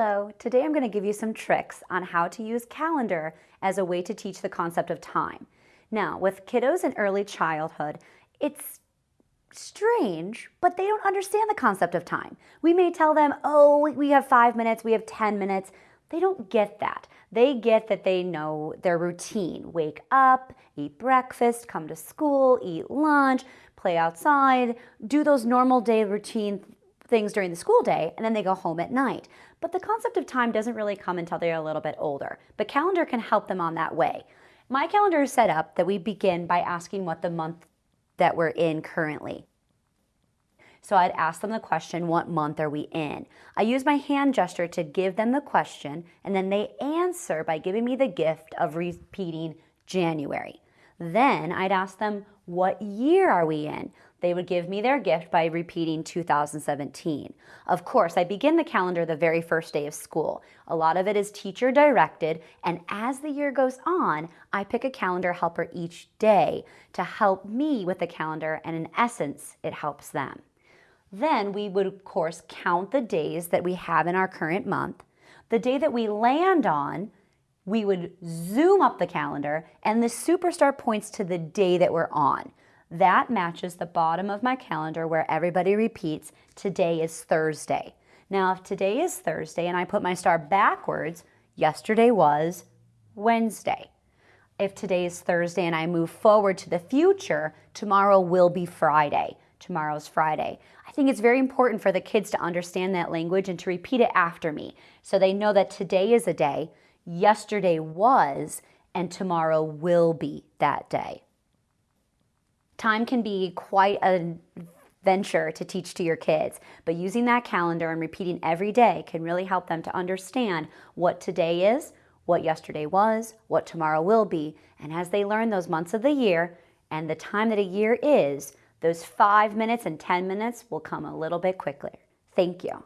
Hello, today I'm going to give you some tricks on how to use calendar as a way to teach the concept of time. Now, with kiddos in early childhood, it's strange, but they don't understand the concept of time. We may tell them, oh, we have five minutes, we have 10 minutes. They don't get that. They get that they know their routine. Wake up, eat breakfast, come to school, eat lunch, play outside, do those normal day routine things during the school day and then they go home at night. But the concept of time doesn't really come until they're a little bit older. But calendar can help them on that way. My calendar is set up that we begin by asking what the month that we're in currently. So I'd ask them the question, what month are we in? I use my hand gesture to give them the question and then they answer by giving me the gift of repeating January. Then I'd ask them, what year are we in? They would give me their gift by repeating 2017. Of course, I begin the calendar the very first day of school. A lot of it is teacher directed, and as the year goes on, I pick a calendar helper each day to help me with the calendar, and in essence, it helps them. Then we would, of course, count the days that we have in our current month. The day that we land on, we would zoom up the calendar and the superstar points to the day that we're on. That matches the bottom of my calendar where everybody repeats, today is Thursday. Now, if today is Thursday and I put my star backwards, yesterday was Wednesday. If today is Thursday and I move forward to the future, tomorrow will be Friday. Tomorrow's Friday. I think it's very important for the kids to understand that language and to repeat it after me so they know that today is a day, yesterday was, and tomorrow will be that day. Time can be quite a venture to teach to your kids, but using that calendar and repeating every day can really help them to understand what today is, what yesterday was, what tomorrow will be, and as they learn those months of the year and the time that a year is, those five minutes and 10 minutes will come a little bit quicker. Thank you.